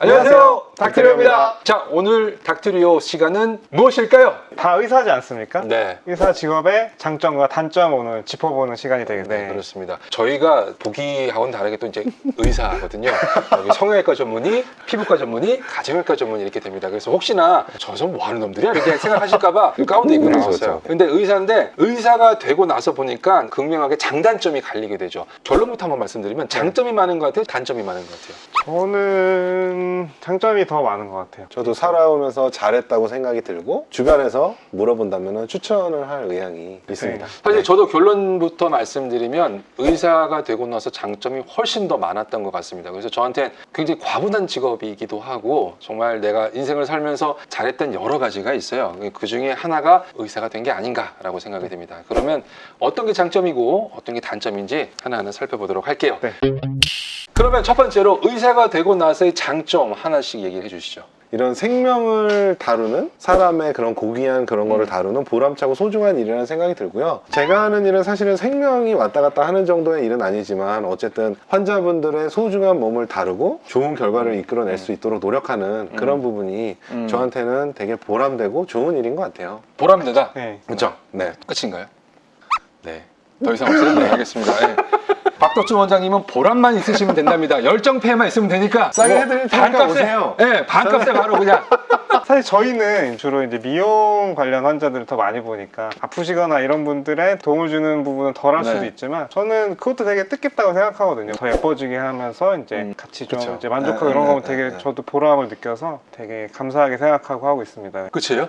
안녕하세요 닥트리오입니다. 자 오늘 닥트리오 시간은 무엇일까요? 다 의사지 않습니까? 네. 의사 직업의 장점과 단점 오늘 짚어보는 시간이 네, 되겠네요. 그렇습니다. 저희가 보기하고는 다르게 또 이제 의사거든요. 여기 성형외과 전문의, 피부과 전문의, 가정외과 전문의 이렇게 됩니다. 그래서 혹시나 저서 뭐 하는 놈들이야? 이렇게 생각하실까봐 이 가운데 입고 나왔어요 그렇죠. 근데 의사인데 의사가 되고 나서 보니까 극명하게 장단점이 갈리게 되죠. 결론부터 한번 말씀드리면 장점이 많은 것 같아요? 단점이 많은 것 같아요? 저는 장점이 더 많은 것 같아요. 저도 살아오면서 잘했다고 생각이 들고 주변에서 물어본다면 추천을 할 의향이 있습니다. 사실 저도 결론부터 말씀드리면 의사가 되고 나서 장점이 훨씬 더 많았던 것 같습니다. 그래서 저한테 굉장히 과분한 직업이기도 하고 정말 내가 인생을 살면서 잘했던 여러 가지가 있어요. 그 중에 하나가 의사가 된 게 아닌가라고 생각이 됩니다. 그러면 어떤 게 장점이고 어떤 게 단점인지 하나하나 살펴보도록 할게요. 네. 그러면 첫 번째로 의사가 되고 나서의 장점 하나씩 얘기해 주시죠. 이런 생명을 다루는 사람의 그런 고귀한 그런 거를 다루는 보람차고 소중한 일이라는 생각이 들고요. 제가 하는 일은 사실은 생명이 왔다 갔다 하는 정도의 일은 아니지만 어쨌든 환자분들의 소중한 몸을 다루고 좋은 결과를 이끌어낼 수 있도록 노력하는 그런 부분이 음. 저한테는 되게 보람되고 좋은 일인 것 같아요. 보람되다. 네. 그렇죠? 네. 끝인가요? 네. 더 이상 없어요? 네, 알겠습니다. 네. 박덕준 원장님은 보람만 있으시면 된답니다. 열정페이만 있으면 되니까 싸게 뭐 해드릴 테니까 반값에, 오세요. 네, 반값에 바로 그냥 사실 저희는 주로 이제 미용 관련 환자들을 더 많이 보니까 아프시거나 이런 분들의 도움을 주는 부분은 덜 할 수도 네. 있지만 저는 그것도 되게 뜻깊다고 생각하거든요. 더 예뻐지게 하면서 이제 음, 같이 좀 그쵸. 이제 만족하고 네, 이런 네, 거면 네, 되게 네. 저도 보람을 느껴서 되게 감사하게 생각하고 하고 있습니다. 끝이에요?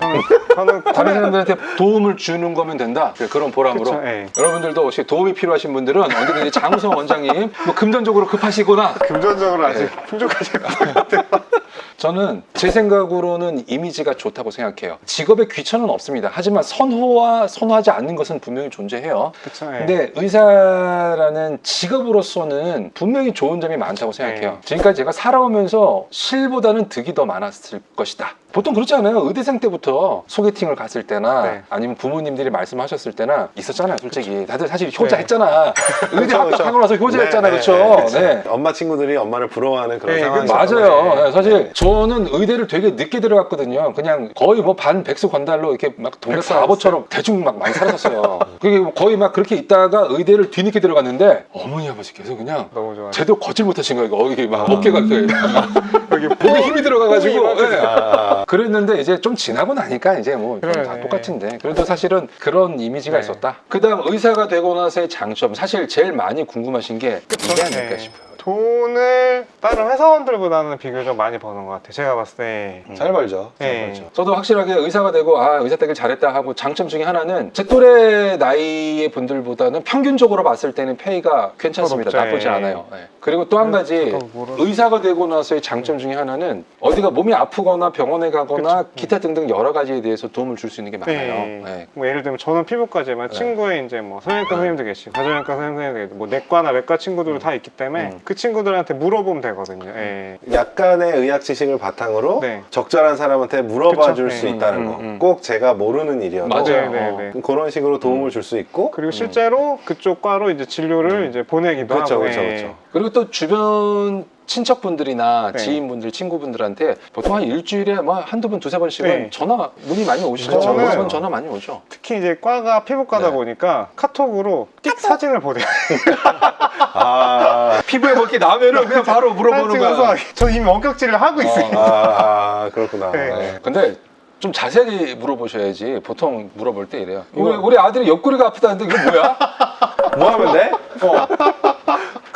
저는 저는 다른 사람들한테 도움을 주는 거면 된다. 네, 그런 보람으로. 그쵸, 예. 여러분들도 혹시 도움이 필요하신 분들은 언제든지 장우성 원장님 뭐 금전적으로 급하시거나 금전적으로 아직 네. 풍족하실 것 같아요. 저는 제 생각으로는 이미지가 좋다고 생각해요. 직업에 귀천은 없습니다. 하지만 선호와 선호하지 않는 것은 분명히 존재해요. 그쵸, 예. 근데 의사라는 직업으로서는 분명히 좋은 점이 많다고 생각해요. 네. 지금까지 제가 살아오면서 실보다는 득이 더 많았을 것이다. 보통 그렇지 않아요? 의대생 때부터 소개팅을 갔을 때나 네. 아니면 부모님들이 말씀하셨을 때나 있었잖아요, 솔직히. 다들 사실 효자 네. 했잖아. 의대 합격하고. 나서 효자했잖아, 네, 그렇죠? 네, 그쵸. 네. 엄마 친구들이 엄마를 부러워하는 그런 네, 상황이 그- 맞아요. 네. 네, 사실 저는 의대를 되게 늦게 들어갔거든요. 그냥 거의 뭐 반 백수 건달로 이렇게 막 동네 바보처럼 대충 막 많이 살았었어요. 그게 거의 막 그렇게 있다가 의대를 뒤늦게 들어갔는데 어머니 아버지께서 그냥. 제대로 걷질 못하신 거예요. 어, 이게 막 어깨가 이렇게 여기 목에 힘이 들어가가지고. 예. 아, 그랬는데 이제 좀 지나고 나니까 이제 뭐 다. 똑같은데 그래도 사실은 그런 이미지가 네. 있었다. 그 다음 의사가 되고 나서의 장점 사실 제일 많이 궁금하신 게 이게 아닐까 네. 싶어요. 돈을 다른 회사원들보다는 비교적 많이 버는 것 같아요. 제가 봤을 때. 잘 벌죠. 잘 네. 벌죠. 저도 확실하게 의사가 되고 아 의사 되길 잘했다 하고 장점 중에 하나는 제 또래 나이의 분들보다는 평균적으로 봤을 때는 페이가 괜찮습니다. 높죠. 나쁘지 예. 않아요. 예. 그리고 또 한 가지 의사가 되고 나서의 장점 중에 하나는 어디가 몸이 아프거나 병원에 가거나 그쵸. 기타 등등 여러 가지에 대해서 도움을 줄 수 있는 게 많아요. 네. 예. 뭐 예를 들면 저는 피부과지만 네. 친구의 이제 뭐 성형외과 선생님도 계시고 가정외과 선생님도 계시고 뭐 내과나 외과 친구들도 다 있기 때문에 음. 그 친구들한테 물어보면 되거든요. 예. 약간의 의학 지식을 바탕으로 네. 적절한 사람한테 물어봐 그쵸. 줄수 네. 있다는 음, 거. 음. 꼭 제가 모르는 일이어도 맞아요. 네, 어. 네, 네. 그런 식으로 도움을 줄 수 있고 그리고 실제로 그쪽 과로 이제 진료를 이제 보내기도 그렇죠, 하고. 그렇죠, 예. 그렇죠. 그리고 또 주변 친척분들이나 네. 지인분들, 친구분들한테 보통 한 일주일에 뭐 한두 번, 두세 번씩은 네. 전화 문이 많이 오시죠. 저는- 전 전화 많이 오죠. 특히 이제 과가 피부과다 네. 보니까 카톡으로 띡 사진을 보내요. 아, 피부에 먹기 나면은 그냥 바로 물어보는 거야. 저 이미 원격질을 하고 있어요. 아, 아, 그렇구나. 네. 네. 근데 좀 자세하게 물어보셔야지. 보통 물어볼 때 이래요. 우리, 우리 아들이 옆구리가 아프다는데 이게 뭐야? 뭐 하면 돼? 어.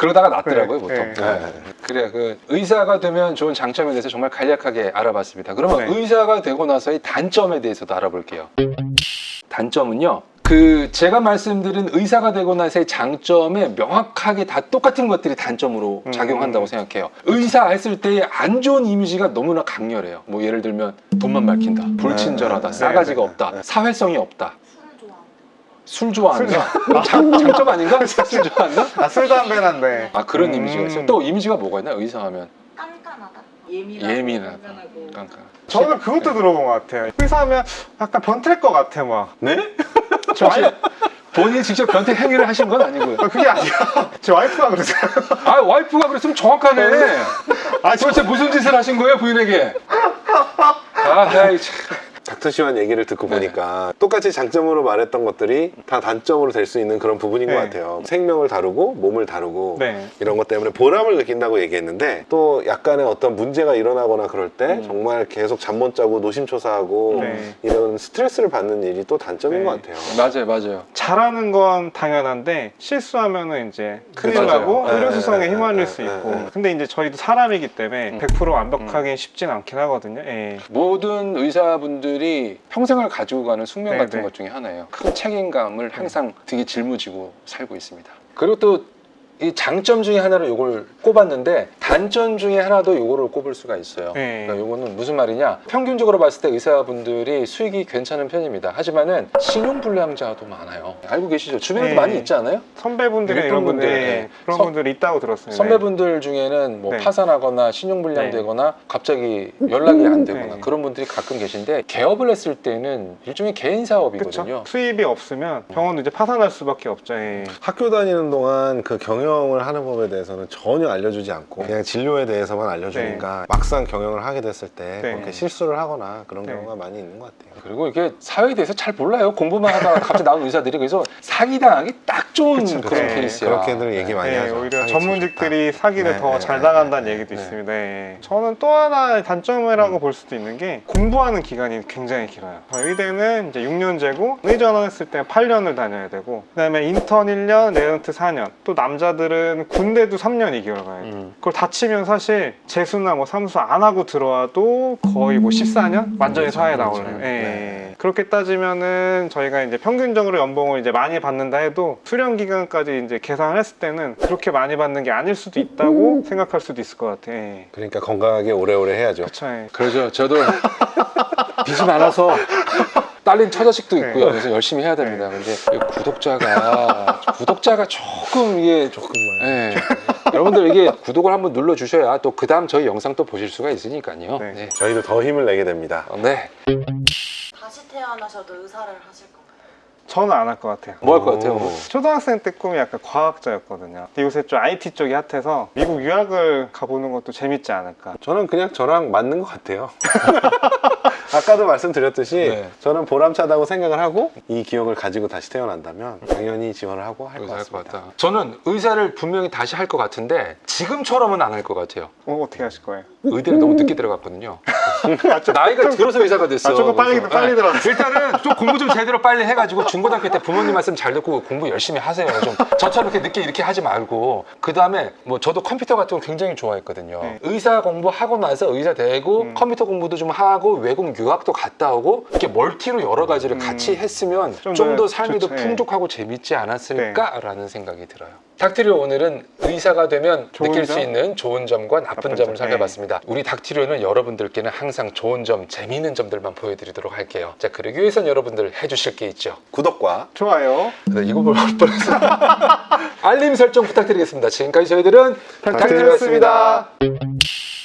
그러다가 낫더라고요, 네. 보통. 네. 네. 그래, 그 의사가 되면 좋은 장점에 대해서 정말 간략하게 알아봤습니다. 그러면 네. 의사가 되고 나서의 단점에 대해서도 알아볼게요. 단점은요. 그 제가 말씀드린 의사가 되고 나서의 장점에 명확하게 다 똑같은 것들이 단점으로 음. 작용한다고 생각해요. 의사 했을 때의 안 좋은 이미지가 너무나 강렬해요. 뭐 예를 들면 돈만 밝힌다, 불친절하다, 네, 싸가지가 네, 없다, 네. 사회성이 없다. 술 좋아한다. 장, 장점 아닌가? 술 좋아한다? 아, 술 담배난데. 아 그런 음. 이미지가 있어요. 또 이미지가 뭐가 있나? 의사하면 깐깐하다. 예민하다. 불편하고. 깐깐. 저는 그것도 들어본 것 같아요. 의사하면 약간 변태일 것 같아, 막. 네? 저 아니, 본인이 직접 변태 행위를 하신 건 아니고요. 아, 그게 아니야. 제 와이프가 그러세요. 아 와이프가 그랬으면 정확하네. 아, 도대체 무슨 짓을 하신 거예요 부인에게? 아, 아이, 참. 닥터 시완 얘기를 듣고 네. 보니까 똑같이 장점으로 말했던 것들이 다 단점으로 될 수 있는 그런 부분인 네. 것 같아요. 생명을 다루고 몸을 다루고 네. 이런 것 때문에 보람을 느낀다고 얘기했는데 또 약간의 어떤 문제가 일어나거나 그럴 때 음. 정말 계속 잠 못 자고 노심초사하고 네. 이런 스트레스를 받는 일이 또 단점인 네. 것 같아요. 맞아요, 맞아요. 잘하는 건 당연한데 실수하면은 이제 큰일. 나고 네, 의료수상에 네, 휘말릴 네, 수 네, 있고 네. 근데 이제 저희도 사람이기 때문에 음. 100% 완벽하긴 쉽진 않긴 하거든요 예. 모든 의사분들 이 평생을 가지고 가는 숙명 네, 같은 네. 것 중에 하나예요. 큰 책임감을 항상 등에 짊어지고 살고 있습니다. 그리고 또 이 장점 중에 하나로 이걸 꼽았는데 단점 중에 하나도 이거를 꼽을 수가 있어요. 네. 그러니까 이거는 무슨 말이냐? 평균적으로 봤을 때 의사분들이 수익이 괜찮은 편입니다. 하지만은 신용불량자도 많아요. 알고 계시죠? 주변에도 네. 많이 있지 않아요? 선배분들이나 일본 이런 분들 분들, 예, 네. 그런 선- 분들이 있다고 들었습니다 선배분들 중에는 뭐 네. 파산하거나 신용불량되거나 갑자기 연락이 안 되거나 네. 그런 분들이 가끔 계신데 개업을 했을 때는 일종의 개인 사업이거든요. 그렇죠 수입이 없으면 병원도 이제 파산할 수밖에 없죠 예. 학교 다니는 동안 그 경영 을 하는 법에 대해서는 전혀 알려주지 않고 그냥 진료에 대해서만 알려주니까 막상 경영을 하게 됐을 때 네. 그렇게 실수를 하거나 그런 네. 경우가 많이 있는 것 같아요. 그리고 이게 사회에 대해서 잘 몰라요. 공부만 하다가 갑자기 나온 의사들이 그래서 사기당하기 딱 좋은 그쵸, 그런 네. 케이스야. 그렇게들 얘기 많이 예, 하죠. 오히려 전문직들이 사기를 네, 더 네, 잘 네, 네, 얘기도 네. 있습니다. 예. 저는 또 하나의 단점이라고 볼 수도 있는 게 공부하는 기간이 굉장히 길어요. 의대는 이제 6년제고 의전했을 때 8년을 다녀야 되고 그 다음에 인턴 1년, 레지던트 4년. 또 남자들은 군대도 3년 2개월 가야 돼. 음. 그걸 다 치면 사실 재수나 뭐 삼수 안 하고 들어와도 거의 뭐 14년 완전히 그렇죠, 사회에 그렇죠. 나오려면. 예. 네. 그렇게 따지면은 저희가 이제 평균적으로 연봉을 이제 많이 받는다 해도 수련 기간까지 이제 계산을 했을 때는 그렇게 많이 받는 게 아닐 수도 있다고 생각할 수도 있을 것 같아. 예. 그러니까 건강하게 오래오래 해야죠. 그쵸. 예. 그러죠. 저도 빚이 많아서 딸린 처자식도 있고요. 네. 그래서 열심히 해야 됩니다. 근데 이 구독자가 구독자가 조금 이게 조금만. 예. 여러분들 이게 구독을 한번 눌러 주셔야 또 그 다음 저희 영상 또 보실 수가 있으니까요. 네. 네. 저희도 더 힘을 내게 됩니다. 어, 네. 다시 태어나셔도 의사를 하실 건가요? 저는 안 할 것 같아요. 뭐 할 것 같아요? 오. 초등학생 때 꿈이 약간 과학자였거든요. 근데 요새 좀 IT 쪽이 핫해서 미국 유학을 가보는 것도 재밌지 않을까. 저는 그냥 저랑 맞는 것 같아요. 아까도 말씀드렸듯이 네. 저는 보람차다고 생각을 하고 이 기억을 가지고 다시 태어난다면 당연히 지원을 하고 할 것 같습니다. 같다. 저는 의사를 분명히 다시 할 것 같은데 지금처럼은 안 할 것 같아요. 어, 어떻게 하실 거예요? 의대를 너무 늦게 들어갔거든요. 나이가 들어서 의사가 됐어. 아, 조금 빨리- 빨리 네. 들어갔어. 일단은 좀 공부 좀 제대로 빨리 해가지고 중고등학교 때 부모님 말씀 잘 듣고 공부 열심히 하세요. 좀 저처럼 이렇게 늦게 이렇게 하지 말고 그 다음에 뭐 저도 컴퓨터 같은 거 굉장히 좋아했거든요. 네. 의사 공부하고 나서 의사 되고 음. 컴퓨터 공부도 좀 하고 외국 유학도 갔다 오고 이렇게 멀티로 여러 가지를 음. 같이 했으면 좀좀더더 삶이 더 좋죠. 네. 풍족하고 재밌지 않았을까라는 생각이 들어요. 닥트리오 오늘은 의사가 되면 느낄 점? 수 있는 좋은 점과 나쁜, 나쁜 점을 점. 살펴봤습니다. 우리 닥트리오는 여러분들께는 항상 좋은 점, 재미있는 점들만 보여드리도록 할게요. 자, 그러기 위해선 여러분들 해주실 게 있죠. 구독과 좋아요. 네, 이거 볼 뻔했어. 알림 설정 부탁드리겠습니다. 지금까지 저희들은 닥트리오였습니다. 닥트리오였습니다.